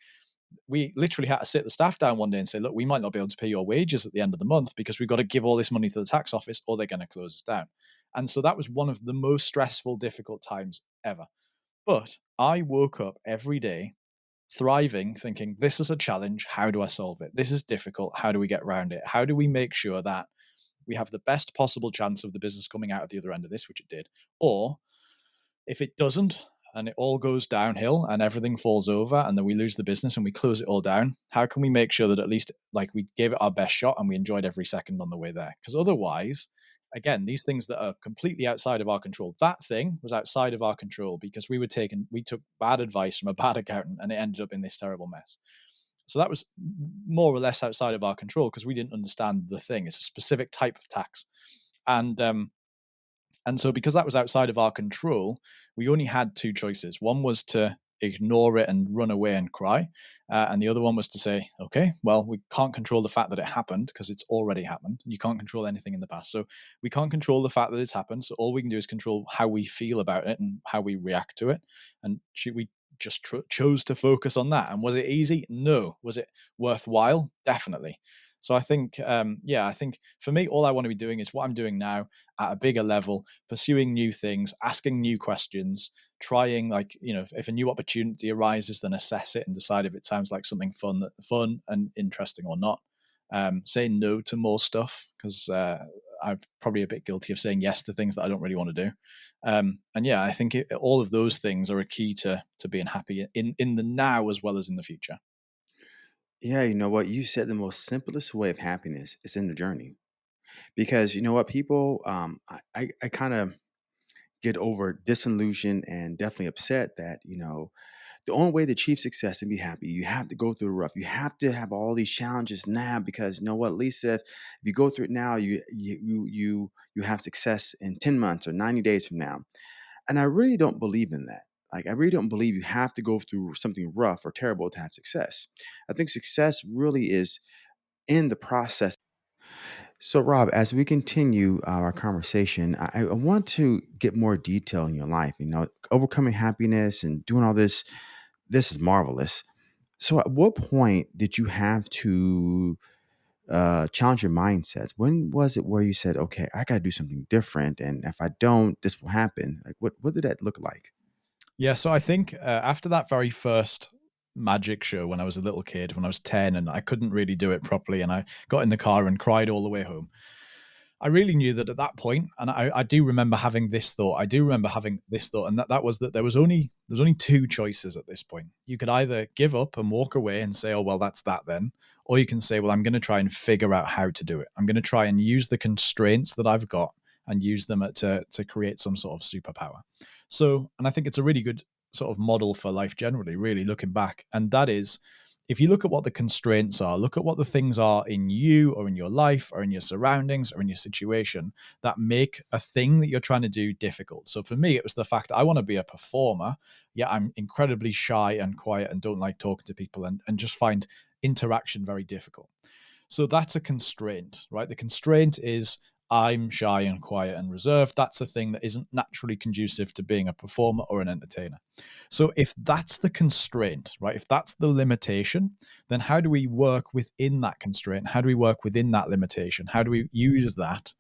we literally had to sit the staff down one day and say, look, we might not be able to pay your wages at the end of the month because we've got to give all this money to the tax office or they're going to close us down. And so that was one of the most stressful, difficult times ever. But I woke up every day thriving, thinking, this is a challenge. How do I solve it? This is difficult. How do we get around it? How do we make sure that we have the best possible chance of the business coming out at the other end of this, which it did? Or if it doesn't, and it all goes downhill and everything falls over and then we lose the business and we close it all down. How can we make sure that at least like we gave it our best shot and we enjoyed every second on the way there? Because otherwise again these things that are completely outside of our control that thing was outside of our control because we were taken we took bad advice from a <laughs> bad accountant and it ended up in this terrible mess. So that was more or less outside of our control because we didn't understand the thing. It's a specific type of tax. And um and so, because that was outside of our control, we only had two choices. One was to ignore it and run away and cry. Uh, and the other one was to say, okay, well, we can't control the fact that it happened because it's already happened. You can't control anything in the past. So we can't control the fact that it's happened. So all we can do is control how we feel about it and how we react to it. And we just chose to focus on that. And was it easy? No. Was it worthwhile? Definitely. So I think, um, yeah, I think for me, all I want to be doing is what I'm doing now at a bigger level, pursuing new things, asking new questions, trying like you know, if, if a new opportunity arises, then assess it and decide if it sounds like something fun, fun and interesting or not. Um, say no to more stuff because uh, I'm probably a bit guilty of saying yes to things that I don't really want to do. Um, and yeah, I think it, all of those things are a key to to being happy in in the now as well as in the future. Yeah, you know what? You said the most simplest way of happiness is in the journey. Because you know what, people, um, I, I, I kind of get over disillusioned and definitely upset that, you know, the only way to achieve success and be happy, you have to go through the rough. You have to have all these challenges now because you know what, Lisa, if you go through it now, you you you you you have success in 10 months or 90 days from now. And I really don't believe in that. Like I really don't believe you have to go through something rough or terrible to have success. I think success really is in the process. So, Rob, as we continue uh, our conversation, I, I want to get more detail in your life. You know, overcoming happiness and doing all this. This is marvelous. So, at what point did you have to uh, challenge your mindsets? When was it where you said, "Okay, I got to do something different, and if I don't, this will happen"? Like, what what did that look like? Yeah, so I think uh, after that very first magic show when I was a little kid, when I was 10 and I couldn't really do it properly, and I got in the car and cried all the way home. I really knew that at that point, and I, I do remember having this thought. I do remember having this thought, and that, that was that there was only there's only two choices at this point. You could either give up and walk away and say, "Oh well, that's that then," or you can say, "Well, I'm going to try and figure out how to do it. I'm going to try and use the constraints that I've got and use them to to create some sort of superpower." So, and I think it's a really good sort of model for life generally. Really looking back, and that is if you look at what the constraints are, look at what the things are in you or in your life or in your surroundings or in your situation that make a thing that you're trying to do difficult. So for me, it was the fact that I want to be a performer, yet I'm incredibly shy and quiet and don't like talking to people and, and just find interaction very difficult. So that's a constraint, right? The constraint is I'm shy and quiet and reserved. That's a thing that isn't naturally conducive to being a performer or an entertainer. So, if that's the constraint, right, if that's the limitation, then how do we work within that constraint? How do we work within that limitation? How do we use that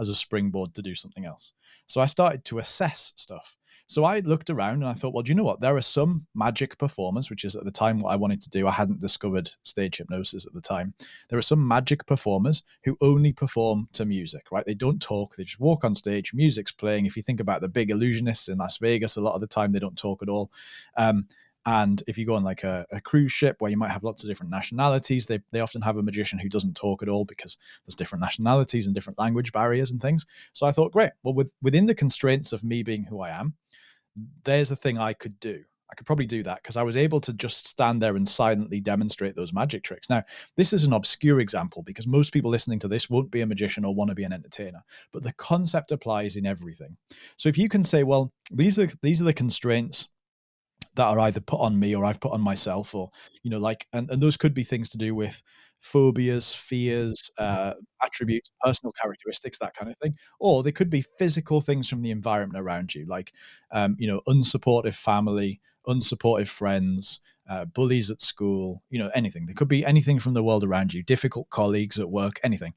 as a springboard to do something else? So, I started to assess stuff. So I looked around and I thought, well, do you know what? There are some magic performers, which is at the time what I wanted to do. I hadn't discovered stage hypnosis at the time. There are some magic performers who only perform to music, right? They don't talk, they just walk on stage, music's playing. If you think about the big illusionists in Las Vegas, a lot of the time they don't talk at all. Um, and if you go on like a, a, cruise ship where you might have lots of different nationalities, they, they often have a magician who doesn't talk at all because there's different nationalities and different language barriers and things. So I thought, great, well, with, within the constraints of me being who I am, there's a thing I could do. I could probably do that because I was able to just stand there and silently demonstrate those magic tricks. Now, this is an obscure example because most people listening to this won't be a magician or want to be an entertainer, but the concept applies in everything. So if you can say, well, these are these are the constraints that are either put on me or I've put on myself, or you know, like, and, and those could be things to do with phobias, fears, uh, attributes, personal characteristics, that kind of thing, or they could be physical things from the environment around you, like, um, you know, unsupportive family, unsupportive friends, uh, bullies at school, you know, anything. There could be anything from the world around you, difficult colleagues at work, anything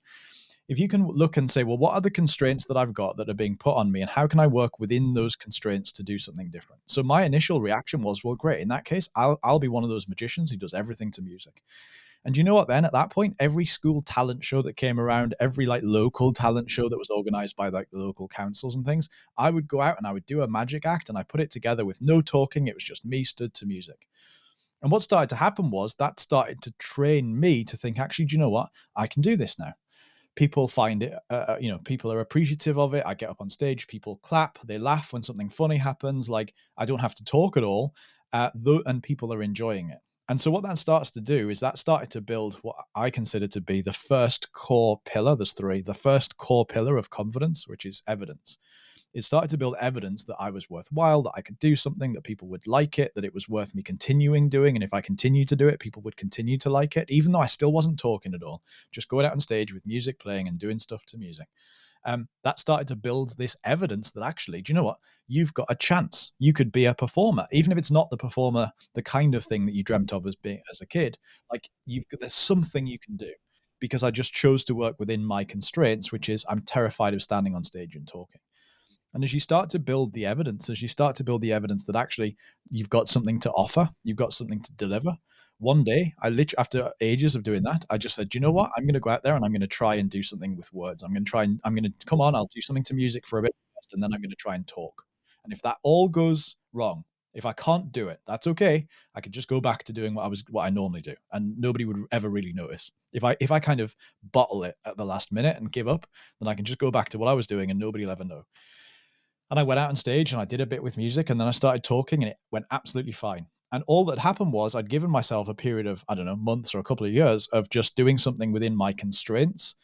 if you can look and say, well, what are the constraints that I've got that are being put on me, and how can I work within those constraints to do something different? So my initial reaction was, well, great. In that case, I'll I'll be one of those magicians who does everything to music. And you know what? Then at that point, every school talent show that came around, every like local talent show that was organized by like the local councils and things, I would go out and I would do a magic act and I put it together with no talking. It was just me stood to music. And what started to happen was that started to train me to think, actually, do you know what? I can do this now people find it uh, uh, you know people are appreciative of it i get up on stage people clap they laugh when something funny happens like i don't have to talk at all uh, th- and people are enjoying it. And so what that starts to do is that started to build what i consider to be the first core pillar there's three the first core pillar of confidence which is evidence it started to build evidence that I was worthwhile, that I could do something, that people would like it, that it was worth me continuing doing. And if I continued to do it, people would continue to like it, even though I still wasn't talking at all, just going out on stage with music playing and doing stuff to music. Um, that started to build this evidence that actually, do you know what? You've got a chance. You could be a performer, even if it's not the performer, the kind of thing that you dreamt of as being as a kid. Like you've got, there's something you can do because I just chose to work within my constraints, which is I'm terrified of standing on stage and talking. And as you start to build the evidence, as you start to build the evidence that actually you've got something to offer, you've got something to deliver. One day, I literally, after ages of doing that, I just said, you know what? I'm going to go out there and I'm going to try and do something with words. I'm going to try and I'm going to come on, I'll do something to music for a bit, and then I'm going to try and talk. And if that all goes wrong, If I can't do it, that's okay. I could just go back to doing what I was what I normally do, and nobody would ever really notice. If I if I kind of bottle it at the last minute and give up, then I can just go back to what I was doing, and nobody will ever know. And I went out on stage and I did a bit with music, and then I started talking, and it went absolutely fine. And all that happened was I'd given myself a period of I don't know months or a couple of years of just doing something within my constraints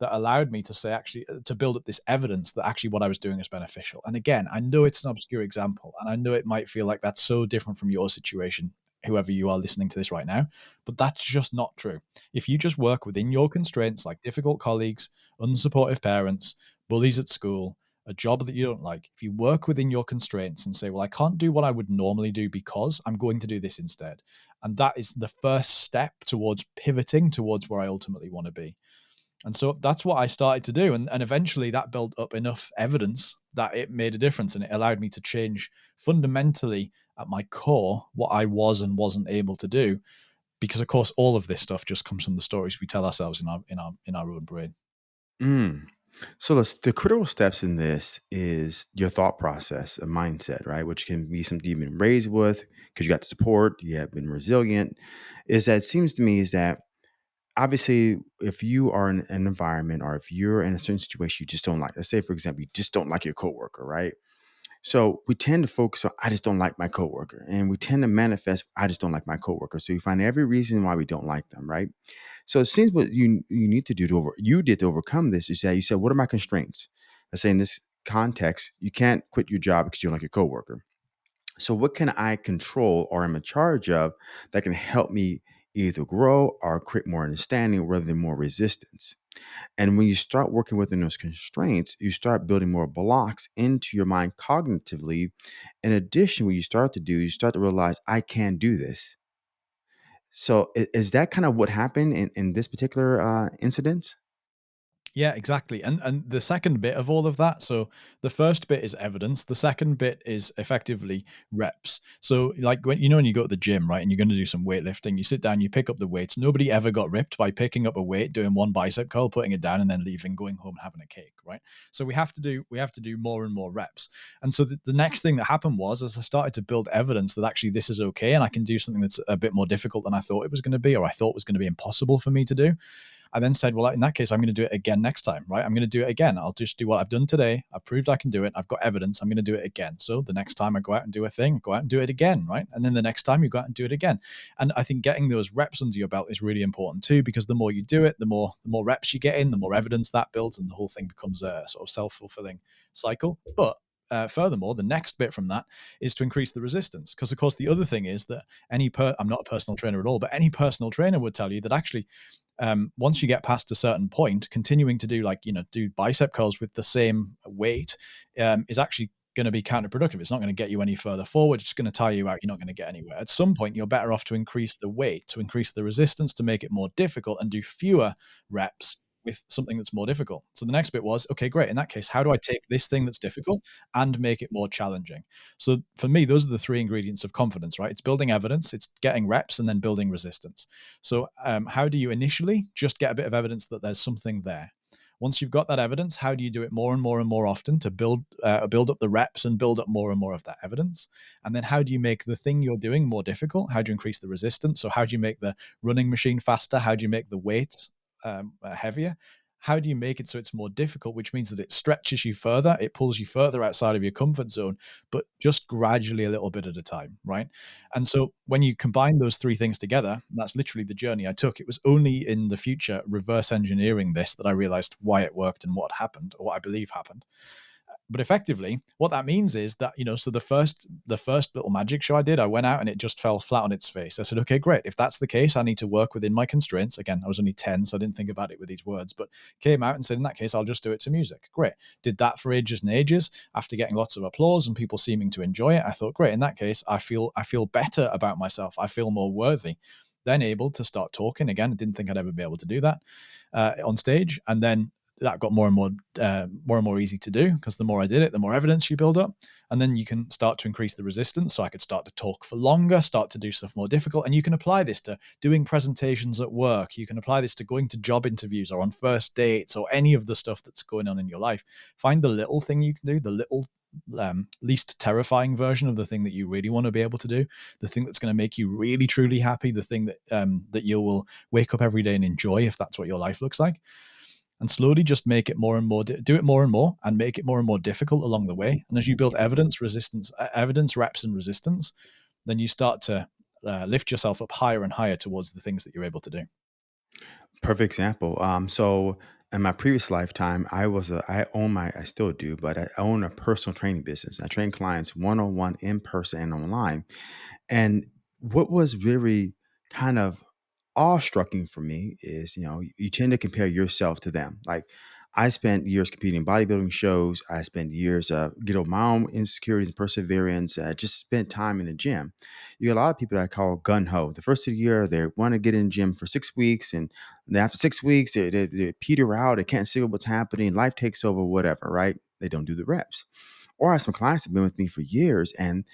that allowed me to say actually uh, to build up this evidence that actually what I was doing is beneficial. And again, I know it's an obscure example, and I know it might feel like that's so different from your situation, whoever you are listening to this right now, but that's just not true. If you just work within your constraints, like difficult colleagues, unsupportive parents, bullies at school, a job that you don't like, if you work within your constraints and say, well, I can't do what I would normally do because I'm going to do this instead. And that is the first step towards pivoting towards where I ultimately want to be. And so that's what I started to do. And, and eventually that built up enough evidence that it made a difference and it allowed me to change fundamentally at my core what I was and wasn't able to do. Because of course all of this stuff just comes from the stories we tell ourselves in our in our in our own brain. Mm. So the, the critical steps in this is your thought process, a mindset, right? Which can be something you've been raised with because you got support, you have been resilient. Is that it seems to me is that obviously if you are in an environment or if you're in a certain situation you just don't like let's say for example you just don't like your coworker right so we tend to focus on i just don't like my coworker and we tend to manifest i just don't like my coworker so you find every reason why we don't like them right so it seems what you you need to do to over you did to overcome this is that you said what are my constraints let's say in this context you can't quit your job because you don't like your coworker so what can i control or am in charge of that can help me either grow or create more understanding rather than more resistance. And when you start working within those constraints, you start building more blocks into your mind cognitively. In addition, what you start to do, you start to realize, I can do this. So, is that kind of what happened in, in this particular uh, incident? Yeah, exactly. And and the second bit of all of that, so the first bit is evidence, the second bit is effectively reps. So like when you know when you go to the gym, right, and you're going to do some weightlifting, you sit down, you pick up the weights. Nobody ever got ripped by picking up a weight, doing one bicep curl, putting it down and then leaving, going home and having a cake, right? So we have to do we have to do more and more reps. And so the, the next thing that happened was as I started to build evidence that actually this is okay and I can do something that's a bit more difficult than I thought it was going to be or I thought was going to be impossible for me to do I then said, well, in that case, I'm going to do it again next time, right? I'm going to do it again. I'll just do what I've done today. I've proved I can do it. I've got evidence. I'm going to do it again. So the next time I go out and do a thing, go out and do it again, right? And then the next time you go out and do it again. And I think getting those reps under your belt is really important too, because the more you do it, the more the more reps you get in, the more evidence that builds, and the whole thing becomes a sort of self fulfilling cycle. But uh, furthermore, the next bit from that is to increase the resistance. Because, of course, the other thing is that any per I'm not a personal trainer at all, but any personal trainer would tell you that actually um, once you get past a certain point, continuing to do like you know do bicep curls with the same weight um, is actually going to be counterproductive. It's not going to get you any further forward. It's going to tire you out. You're not going to get anywhere. At some point, you're better off to increase the weight, to increase the resistance, to make it more difficult, and do fewer reps with something that's more difficult. So the next bit was, okay, great. In that case, how do I take this thing that's difficult and make it more challenging? So for me, those are the three ingredients of confidence, right? It's building evidence, it's getting reps, and then building resistance. So um, how do you initially just get a bit of evidence that there's something there? Once you've got that evidence, how do you do it more and more and more often to build uh, build up the reps and build up more and more of that evidence? And then how do you make the thing you're doing more difficult? How do you increase the resistance? So how do you make the running machine faster? How do you make the weights um, uh, heavier how do you make it so it's more difficult which means that it stretches you further it pulls you further outside of your comfort zone but just gradually a little bit at a time right? And so when you combine those three things together that's literally the journey i took it was only in the future reverse engineering this that i realized why it worked and what happened or what i believe happened but effectively what that means is that you know so the first the first little magic show i did i went out and it just fell flat on its face. I said okay great. If that's the case i need to work within my constraints. Again i was only 10 so i didn't think about it with these words but came out and said in that case i'll just do it to music. Great. Did that for ages and ages. After getting lots of applause and people seeming to enjoy it i thought great. In that case i feel i feel better about myself. I feel more worthy. Then able to start talking again. I didn't think i'd ever be able to do that uh, on stage. And then that got more and more uh, more and more easy to do because the more I did it, the more evidence you build up, and then you can start to increase the resistance. So I could start to talk for longer, start to do stuff more difficult, and you can apply this to doing presentations at work. You can apply this to going to job interviews or on first dates or any of the stuff that's going on in your life. Find the little thing you can do, the little um, least terrifying version of the thing that you really want to be able to do, the thing that's going to make you really truly happy, the thing that um, that you will wake up every day and enjoy if that's what your life looks like. And slowly just make it more and more, do it more and more, and make it more and more difficult along the way. And as you build evidence, resistance, evidence, reps, and resistance, then you start to uh, lift yourself up higher and higher towards the things that you're able to do. Perfect example. Um, so in my previous lifetime, I was a, I own my, I still do, but I own a personal training business. I train clients one on one in person and online. And what was very kind of awe-striking for me is, you know, you tend to compare yourself to them. Like I spent years competing in bodybuilding shows. I spent years uh, get over my own insecurities and perseverance. I just spent time in the gym. You get a lot of people that I call gun ho. The first of the year, they want to get in the gym for six weeks, and after six weeks, they, they, they peter out. They can't see what's happening. Life takes over, whatever. Right? They don't do the reps. Or I have some clients that have been with me for years and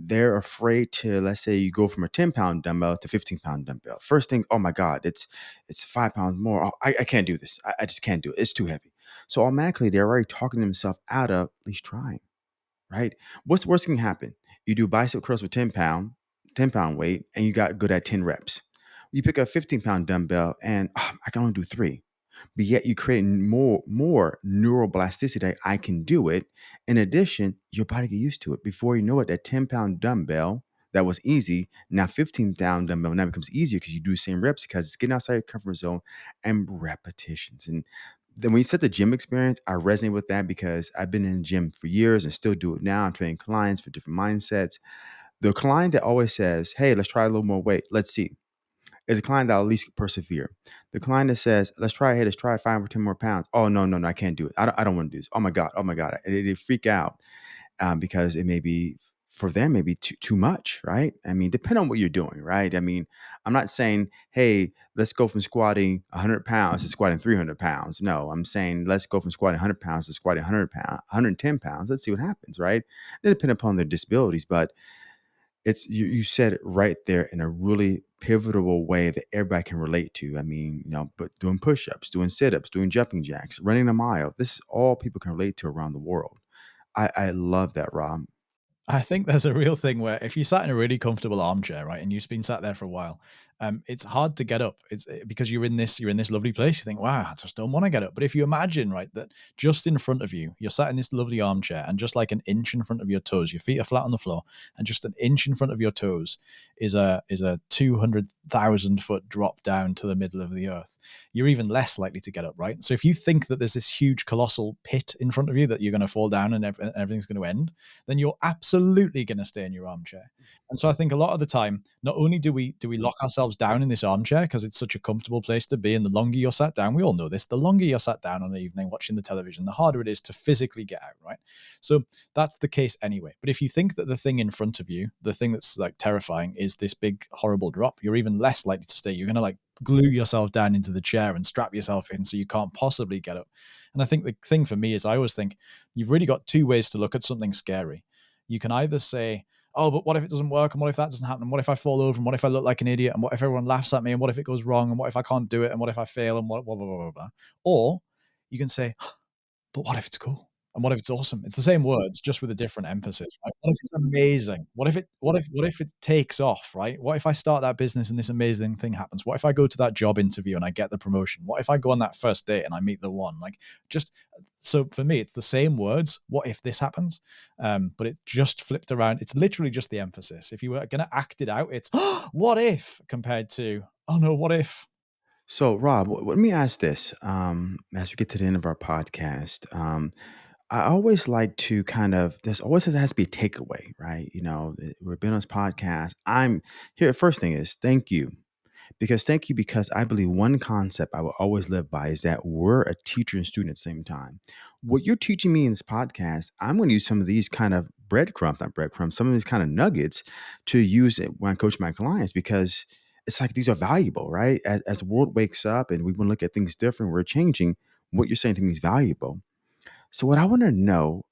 they're afraid to, let's say you go from a 10 pound dumbbell to 15 pound dumbbell. First thing, oh my God, it's it's five pounds more. Oh, I, I can't do this. I, I just can't do it. It's too heavy. So automatically they're already talking themselves out of at least trying, right? What's the worst thing happen? You do bicep curls with 10 pound, 10 pound weight, and you got good at 10 reps. You pick a 15 pound dumbbell and oh, I can only do three but yet you create more more neuroplasticity. I can do it. In addition, your body get used to it. Before you know it, that 10 pound dumbbell that was easy, now 15 pound dumbbell now becomes easier because you do the same reps because it's getting outside your comfort zone and repetitions. And then when you said the gym experience, I resonate with that because I've been in the gym for years and still do it now. I'm training clients for different mindsets. The client that always says, Hey, let's try a little more weight. Let's see is a client that at least persevere. The client that says, let's try it, let's try five or 10 more pounds. Oh, no, no, no, I can't do it. I don't, I don't want to do this. Oh my God. Oh my God. They, they freak out um, because it may be for them, maybe too, too much, right? I mean, depend on what you're doing, right? I mean, I'm not saying, hey, let's go from squatting 100 pounds to squatting 300 pounds. No, I'm saying let's go from squatting 100 pounds to squatting 100 pounds, 110 pounds. Let's see what happens, right? They depend upon their disabilities, but it's you, you said it right there in a really pivotal way that everybody can relate to. I mean, you know, but doing push-ups, doing sit-ups, doing jumping jacks, running a mile. This is all people can relate to around the world. I, I love that, Rob. I think there's a real thing where if you sat in a really comfortable armchair, right, and you've been sat there for a while, um, it's hard to get up. It's eh, because you're in this you're in this lovely place. You think, wow, I just don't want to get up. But if you imagine, right, that just in front of you, you're sat in this lovely armchair, and just like an inch in front of your toes, your feet are flat on the floor, and just an inch in front of your toes is a is a two hundred thousand foot drop down to the middle of the earth. You're even less likely to get up, right? So if you think that there's this huge colossal pit in front of you that you're going to fall down and everything's going to end, then you're absolutely going to stay in your armchair. And so I think a lot of the time, not only do we do we lock ourselves down in this armchair because it's such a comfortable place to be, and the longer you're sat down, we all know this, the longer you're sat down on an evening watching the television, the harder it is to physically get out, right? So that's the case anyway. But if you think that the thing in front of you, the thing that's like terrifying, is this big horrible drop, you're even less likely to stay. You're gonna like glue yourself down into the chair and strap yourself in so you can't possibly get up. And I think the thing for me is I always think you've really got two ways to look at something scary. You can either say, oh, but what if it doesn't work? And what if that doesn't happen? And what if I fall over? And what if I look like an idiot? And what if everyone laughs at me? And what if it goes wrong? And what if I can't do it? And what if I fail? And what, blah, blah, blah, blah, blah. Or you can say, <gasps> but what if it's cool? And what if it's awesome? It's the same words, just with a different emphasis. Right? What if it's amazing? What if it? What if? What if it takes off? Right? What if I start that business and this amazing thing happens? What if I go to that job interview and I get the promotion? What if I go on that first date and I meet the one? Like, just so for me, it's the same words. What if this happens? Um, but it just flipped around. It's literally just the emphasis. If you were to act it out, it's <gasps> what if compared to oh no, what if? So, Rob, let me ask this um, as we get to the end of our podcast. Um, I always like to kind of there's always has to be a takeaway, right? You know, eh, we're been on this podcast. I'm here. First thing is thank you. Because thank you, because I believe one concept I will always live by is that we're a teacher and student at the same time. What you're teaching me in this podcast, I'm going to use some of these kind of breadcrumbs, not breadcrumbs, some of these kind of nuggets to use it when I coach my clients because it's like these are valuable, right? As, as the world wakes up and we want to look at things different, we're changing. What you're saying to me is valuable. So what I want to know,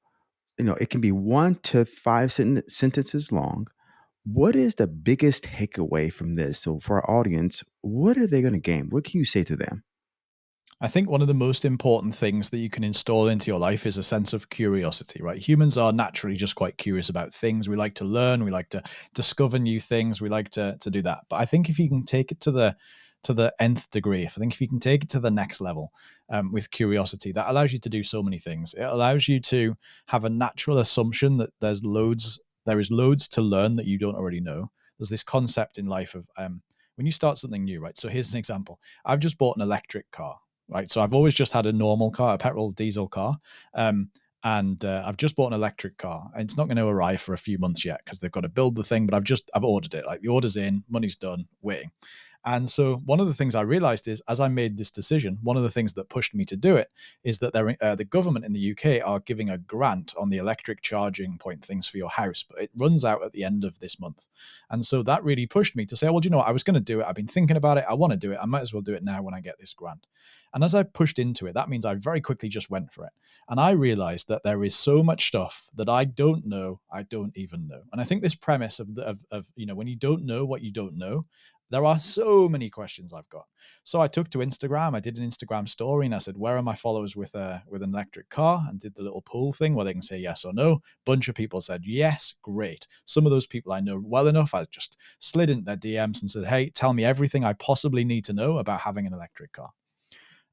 you know, it can be one to five sent- sentences long. What is the biggest takeaway from this? So for our audience, what are they going to gain? What can you say to them? I think one of the most important things that you can install into your life is a sense of curiosity, right? Humans are naturally just quite curious about things. We like to learn, we like to discover new things, we like to to do that. But I think if you can take it to the to the nth degree, if I think if you can take it to the next level um, with curiosity, that allows you to do so many things. It allows you to have a natural assumption that there's loads, there is loads to learn that you don't already know. There's this concept in life of um, when you start something new, right? So here's an example. I've just bought an electric car, right? So I've always just had a normal car, a petrol diesel car. Um, and uh, I've just bought an electric car. And it's not going to arrive for a few months yet because they've got to build the thing. But I've just I've ordered it. Like the order's in, money's done, waiting. And so one of the things I realized is as I made this decision, one of the things that pushed me to do it is that uh, the government in the UK are giving a grant on the electric charging point things for your house, but it runs out at the end of this month. And so that really pushed me to say, well, do you know what? I was going to do it. I've been thinking about it. I want to do it. I might as well do it now when I get this grant. And as I pushed into it, that means I very quickly just went for it. And I realized that there is so much stuff that I don't know, I don't even know. And I think this premise of, the, of, of you know, when you don't know what you don't know, there are so many questions I've got. So I took to Instagram. I did an Instagram story and I said, "Where are my followers with a with an electric car?" And did the little poll thing where they can say yes or no. Bunch of people said yes, great. Some of those people I know well enough. I just slid into their DMs and said, "Hey, tell me everything I possibly need to know about having an electric car."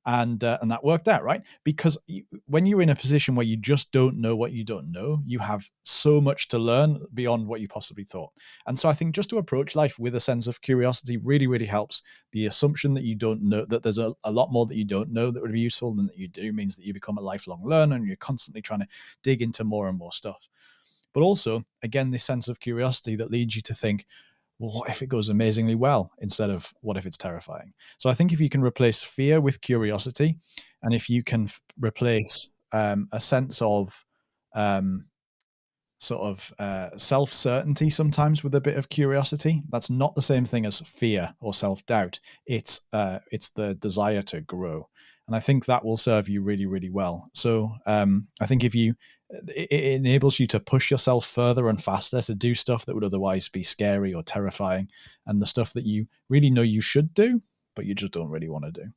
And uh, and that worked out right? Because when you're in a position where you just don't know what you don't know you have so much to learn beyond what you possibly thought. And so i think just to approach life with a sense of curiosity really really helps. The assumption that you don't know that there's a, a lot more that you don't know that would be useful than that you do means that you become a lifelong learner and you're constantly trying to dig into more and more stuff. But also again this sense of curiosity that leads you to think well, what if it goes amazingly well instead of what if it's terrifying? So I think if you can replace fear with curiosity, and if you can replace um, a sense of um, sort of uh, self certainty sometimes with a bit of curiosity, that's not the same thing as fear or self doubt. It's uh, it's the desire to grow, and I think that will serve you really really well. So um, I think if you it, enables you to push yourself further and faster to do stuff that would otherwise be scary or terrifying and the stuff that you really know you should do but you just don't really want to do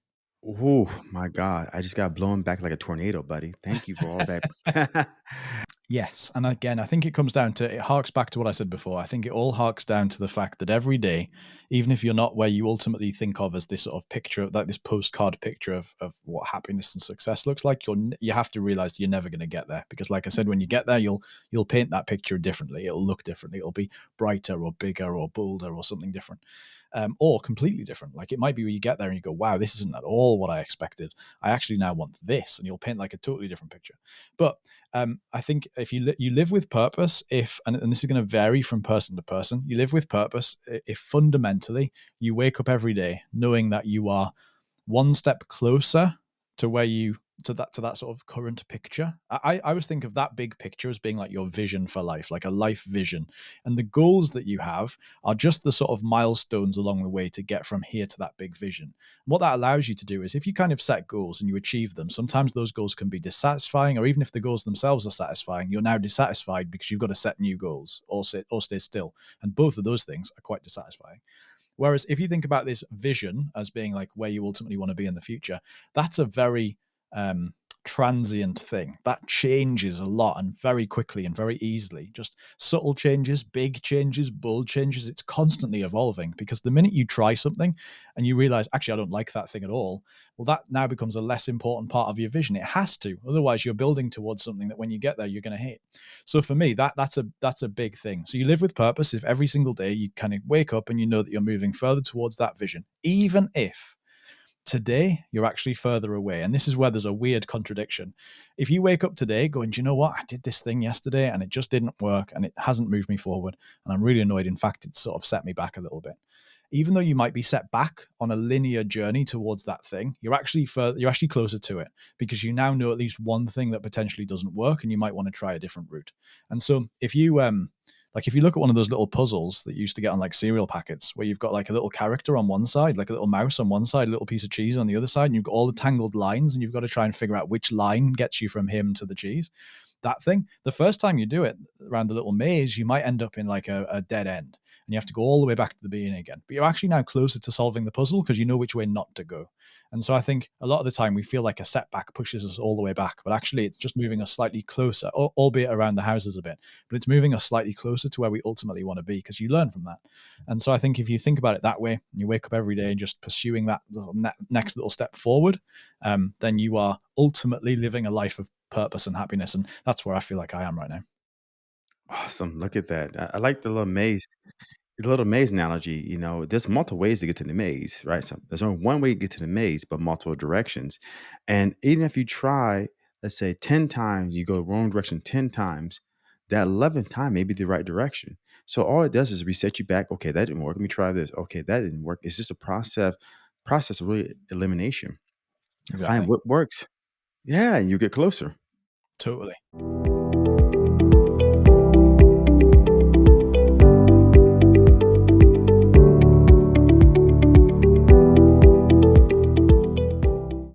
Oh my God. I just got blown back like a tornado, buddy. Thank you for all that. <laughs> Yes. And again, I think it comes down to it harks back to what I said before. I think it all harks down to the fact that every day, even if you're not where you ultimately think of as this sort of picture of like this postcard picture of, of what happiness and success looks like, you're you have to realize you're never going to get there. Because like I said, when you get there, you'll you'll paint that picture differently. It'll look differently. It'll be brighter or bigger or bolder or something different um, or completely different. Like it might be where you get there and you go, wow, this isn't at all what I expected. I actually now want this. And you'll paint like a totally different picture. But um, I think if you, li- you live with purpose, if, and, and this is going to vary from person to person, you live with purpose if fundamentally you wake up every day knowing that you are one step closer to where you to that to that sort of current picture. I, I always think of that big picture as being like your vision for life, like a life vision. And the goals that you have are just the sort of milestones along the way to get from here to that big vision. And what that allows you to do is if you kind of set goals and you achieve them, sometimes those goals can be dissatisfying, or even if the goals themselves are satisfying, you're now dissatisfied because you've got to set new goals or sit or stay still. And both of those things are quite dissatisfying. Whereas if you think about this vision as being like where you ultimately want to be in the future, that's a very um, transient thing. That changes a lot and very quickly and very easily. Just subtle changes big changes bold changes it's constantly evolving because the minute you try something and you realize actually i don't like that thing at all well that now becomes a less important part of your vision. It has to. Otherwise you're building towards something that when you get there you're going to hate. So for me that that's a that's a big thing. So you live with purpose. If every single day you kind of wake up and you know that you're moving further towards that vision even if today you're actually further away. And this is where there's a weird contradiction. If you wake up today going do you know what? I did this thing yesterday and it just didn't work and it hasn't moved me forward and i'm really annoyed. In fact it sort of set me back a little bit. Even though you might be set back on a linear journey towards that thing you're actually further you're actually closer to it because you now know at least one thing that potentially doesn't work and you might want to try a different route. And so if you um like if you look at one of those little puzzles that used to get on like cereal packets, where you've got like a little character on one side, like a little mouse on one side, a little piece of cheese on the other side, and you've got all the tangled lines, and you've got to try and figure out which line gets you from him to the cheese. That thing. The first time you do it around the little maze, you might end up in like a, a dead end and you have to go all the way back to the beginning again. But you're actually now closer to solving the puzzle because you know which way not to go. And so I think a lot of the time we feel like a setback pushes us all the way back, but actually it's just moving us slightly closer, albeit around the houses a bit, but it's moving us slightly closer to where we ultimately want to be because you learn from that. And so I think if you think about it that way, and you wake up every day and just pursuing that next little step forward, um, then you are ultimately living a life of purpose and happiness. And that's where I feel like I am right now. Awesome. Look at that. I, I like the little maze the little maze analogy, you know, there's multiple ways to get to the maze, right? So there's only one way to get to the maze, but multiple directions. And even if you try, let's say 10 times, you go the wrong direction 10 times, that 11th time may be the right direction. So all it does is reset you back. Okay, that didn't work. Let me try this. Okay, that didn't work. It's just a process, process of really elimination. Exactly. Find what works. Yeah, you get closer. Totally.